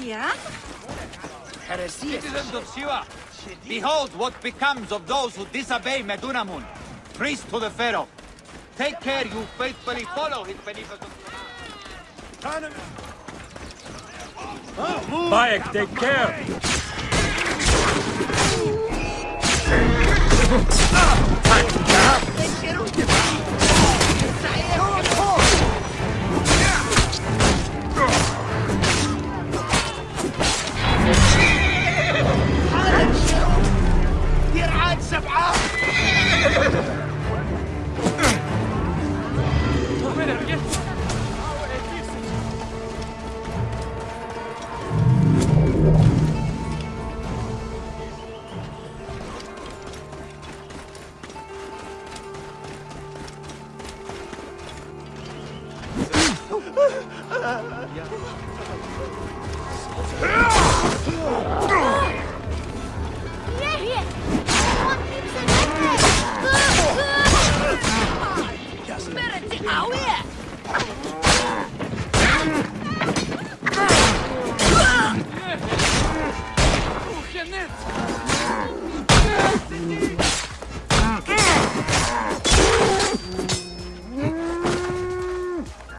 Heresia? Heresia. Citizens of Siwa, behold what becomes of those who disobey Medunamun, priest to the Pharaoh. Take care you faithfully follow his beneficent Bayek, take care! يرعاد سبعة Ah! Oh yeah!